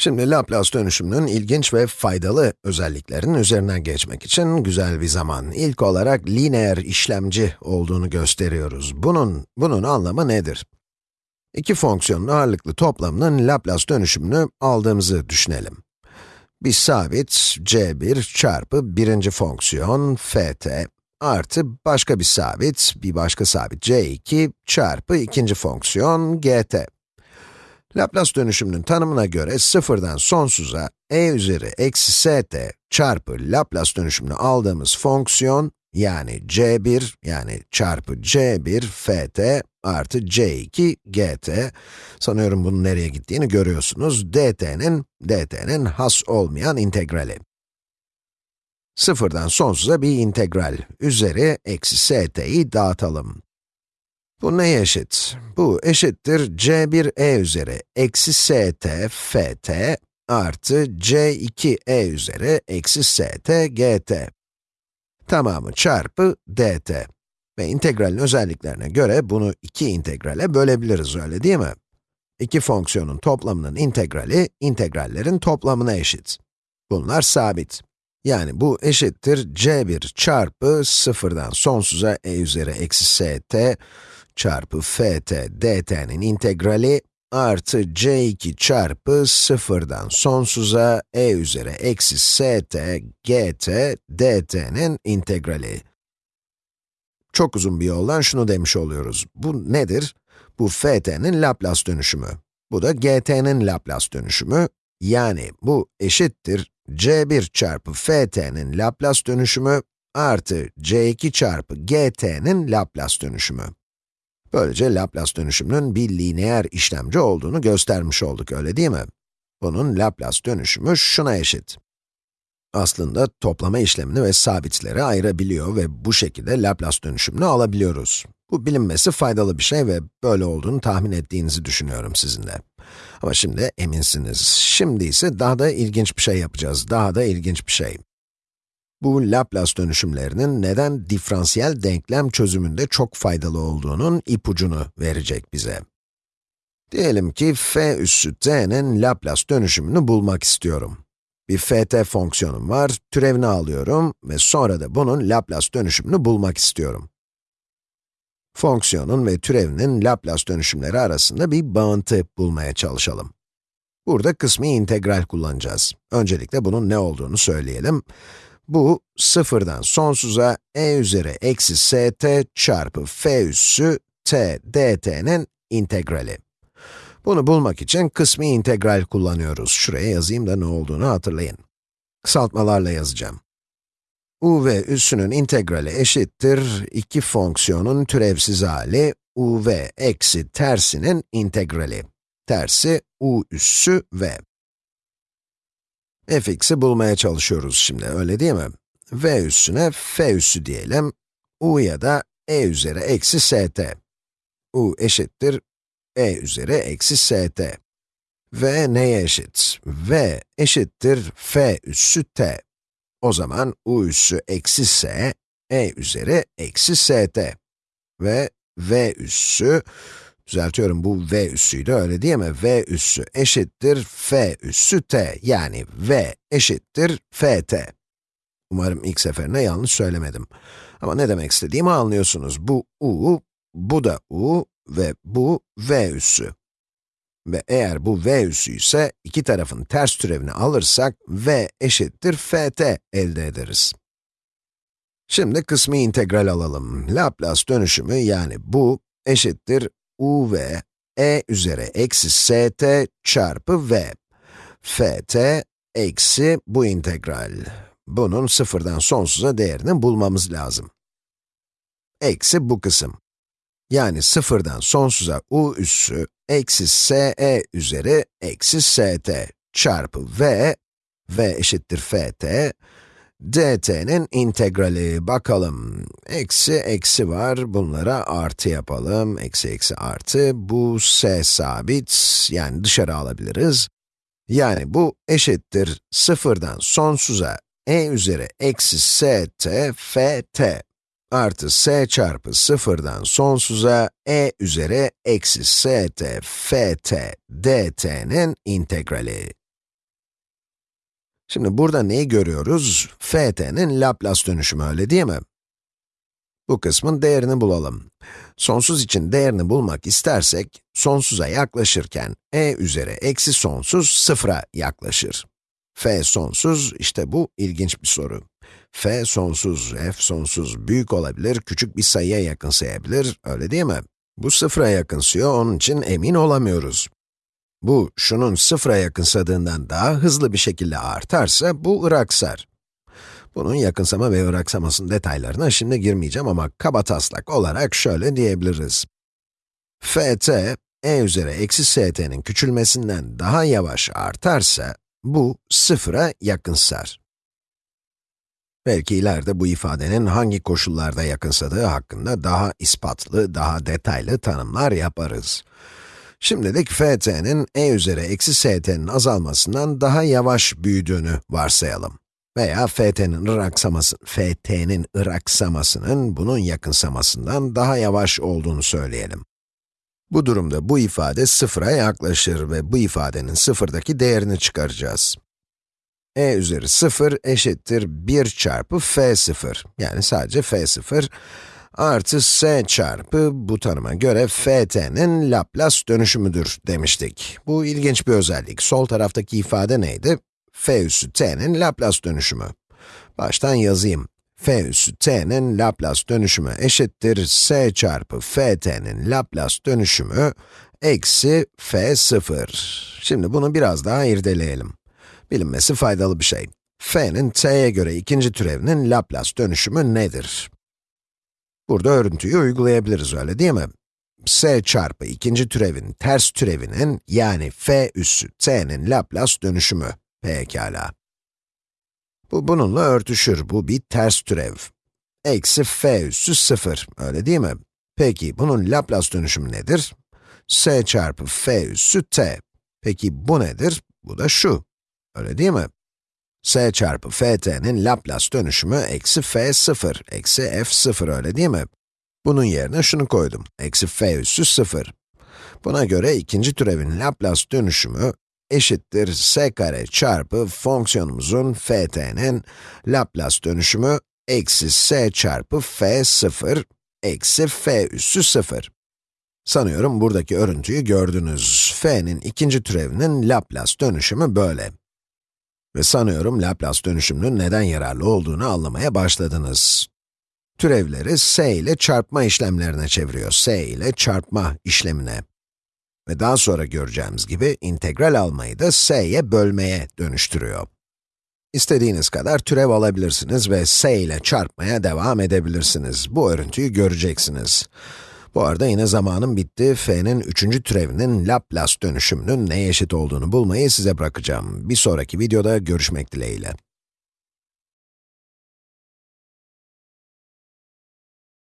Şimdi Laplace dönüşümünün ilginç ve faydalı özelliklerinin üzerinden geçmek için güzel bir zaman. İlk olarak lineer işlemci olduğunu gösteriyoruz. Bunun, bunun anlamı nedir? İki fonksiyonun ağırlıklı toplamının Laplace dönüşümünü aldığımızı düşünelim. Bir sabit c1 çarpı birinci fonksiyon ft artı başka bir sabit, bir başka sabit c2 çarpı ikinci fonksiyon gt. Laplace dönüşümünün tanımına göre sıfırdan sonsuza e üzeri eksi st çarpı Laplace dönüşümünü aldığımız fonksiyon, yani c1, yani çarpı c1 ft artı c2 gt, sanıyorum bunun nereye gittiğini görüyorsunuz, dt'nin, dt'nin has olmayan integrali. Sıfırdan sonsuza bir integral, üzeri eksi st'yi dağıtalım. Bu neye eşit? Bu eşittir c1e üzeri eksi st ft artı c2e üzeri eksi st gt. Tamamı çarpı dt. Ve integralin özelliklerine göre bunu iki integrale bölebiliriz, öyle değil mi? İki fonksiyonun toplamının integrali, integrallerin toplamına eşit. Bunlar sabit. Yani bu eşittir c1 çarpı sıfırdan sonsuza e üzeri eksi st çarpı ft dt'nin integrali artı c2 çarpı sıfırdan sonsuza e üzeri eksi st gt dt'nin integrali. Çok uzun bir yoldan şunu demiş oluyoruz. Bu nedir? Bu ft'nin Laplace dönüşümü. Bu da gt'nin Laplace dönüşümü. Yani bu eşittir c1 çarpı ft'nin Laplace dönüşümü artı c2 çarpı gt'nin Laplace dönüşümü. Böylece Laplace dönüşümünün bir lineer işlemci olduğunu göstermiş olduk, öyle değil mi? Bunun Laplace dönüşümü şuna eşit. Aslında toplama işlemini ve sabitleri ayırabiliyor ve bu şekilde Laplace dönüşümünü alabiliyoruz. Bu bilinmesi faydalı bir şey ve böyle olduğunu tahmin ettiğinizi düşünüyorum sizin de. Ama şimdi eminsiniz. Şimdi ise daha da ilginç bir şey yapacağız, daha da ilginç bir şey. Bu Laplace dönüşümlerinin neden diferansiyel denklem çözümünde çok faydalı olduğunun ipucunu verecek bize. Diyelim ki f üssü t'nin Laplace dönüşümünü bulmak istiyorum. Bir ft fonksiyonum var, türevini alıyorum ve sonra da bunun Laplace dönüşümünü bulmak istiyorum. Fonksiyonun ve türevinin Laplace dönüşümleri arasında bir bağıntı bulmaya çalışalım. Burada kısmi integral kullanacağız. Öncelikle bunun ne olduğunu söyleyelim. Bu, sıfırdan sonsuza e üzeri eksi st çarpı f üssü t dt'nin integrali. Bunu bulmak için kısmi integral kullanıyoruz. Şuraya yazayım da ne olduğunu hatırlayın. Kısaltmalarla yazacağım. u ve üssünün integrali eşittir iki fonksiyonun türevsiz hali u v eksi tersinin integrali. Tersi u üssü v fx'i bulmaya çalışıyoruz şimdi, öyle değil mi? v üssüne f üssü diyelim, u ya da e üzeri eksi st. u eşittir e üzeri eksi st. v neye eşit? v eşittir f üssü t. O zaman u üssü eksi s, e üzeri eksi st. ve v üssü Düzeltiyorum, bu v üssüydü, öyle değil mi? v üssü eşittir f üssü t, yani v eşittir ft. Umarım ilk seferinde yanlış söylemedim. Ama ne demek istediğimi anlıyorsunuz. Bu u, bu da u ve bu v üssü. Ve eğer bu v üssü ise iki tarafın ters türevini alırsak v eşittir ft elde ederiz. Şimdi kısmi integral alalım. Laplace dönüşümü yani bu eşittir u v e üzeri eksi st çarpı v. ft eksi bu integral. Bunun sıfırdan sonsuza değerini bulmamız lazım. Eksi bu kısım. Yani sıfırdan sonsuza u üssü eksi se üzeri eksi st çarpı v, v eşittir ft, dt'nin integrali, bakalım, eksi eksi var, bunlara artı yapalım, eksi eksi artı, bu s sabit, yani dışarı alabiliriz. Yani bu eşittir. Sıfırdan sonsuza e üzeri eksi st ft artı s çarpı sıfırdan sonsuza e üzeri eksi st ft dt'nin integrali. Şimdi burada neyi görüyoruz? ft'nin Laplace dönüşümü öyle değil mi? Bu kısmın değerini bulalım. Sonsuz için değerini bulmak istersek, sonsuza yaklaşırken e üzeri eksi sonsuz sıfıra yaklaşır. f sonsuz, işte bu ilginç bir soru. f sonsuz, f sonsuz büyük olabilir, küçük bir sayıya yakınsayabilir, öyle değil mi? Bu sıfıra yakınsıyor, onun için emin olamıyoruz. Bu, şunun sıfıra yakınsadığından daha hızlı bir şekilde artarsa, bu ıraksar. Bunun yakınsama ve ıraksamasının detaylarına şimdi girmeyeceğim ama kaba taslak olarak şöyle diyebiliriz. ft, e üzeri eksi st'nin küçülmesinden daha yavaş artarsa, bu sıfıra yakınsar. Belki ileride bu ifadenin hangi koşullarda yakınsadığı hakkında daha ispatlı, daha detaylı tanımlar yaparız. Şimdilik ft'nin e üzeri eksi st'nin azalmasından daha yavaş büyüdüğünü varsayalım. Veya ft'nin ıraksaması, ft'nin ıraksamasının bunun yakınsamasından daha yavaş olduğunu söyleyelim. Bu durumda bu ifade sıfıra yaklaşır ve bu ifadenin sıfırdaki değerini çıkaracağız. e üzeri 0 eşittir 1 çarpı f0, yani sadece f0, artı s çarpı bu tanıma göre ft'nin Laplace dönüşümüdür demiştik. Bu ilginç bir özellik. Sol taraftaki ifade neydi? f üssü t'nin Laplace dönüşümü. Baştan yazayım. f üssü t'nin Laplace dönüşümü eşittir s çarpı ft'nin Laplace dönüşümü eksi f0. Şimdi bunu biraz daha irdeleyelim. Bilinmesi faydalı bir şey. f'nin t'ye göre ikinci türevinin Laplace dönüşümü nedir? Burada örüntüyü uygulayabiliriz öyle değil mi? s çarpı ikinci türevin ters türevinin yani f üssü t'nin Laplace dönüşümü. Pekala. Bu bununla örtüşür, bu bir ters türev. Eksi f üssü 0, öyle değil mi? Peki, bunun Laplace dönüşümü nedir? s çarpı f üssü t. Peki bu nedir? Bu da şu, öyle değil mi? S çarpı ft'nin Laplace dönüşümü eksi f0, eksi f0 öyle değil mi? Bunun yerine şunu koydum, eksi f üssü 0. Buna göre ikinci türevin Laplace dönüşümü eşittir s kare çarpı fonksiyonumuzun ft'nin Laplace dönüşümü eksi s çarpı f0 eksi f üssü 0. Sanıyorum buradaki örüntüyü gördünüz. f'nin ikinci türevinin Laplace dönüşümü böyle. Ve sanıyorum Laplace dönüşümünün neden yararlı olduğunu anlamaya başladınız. Türevleri s ile çarpma işlemlerine çeviriyor. s ile çarpma işlemine. Ve daha sonra göreceğimiz gibi integral almayı da s'ye bölmeye dönüştürüyor. İstediğiniz kadar türev alabilirsiniz ve s ile çarpmaya devam edebilirsiniz. Bu örüntüyü göreceksiniz. Bu arada yine zamanım bitti. f'nin üçüncü türevinin Laplace dönüşümünün neye eşit olduğunu bulmayı size bırakacağım. Bir sonraki videoda görüşmek dileğiyle.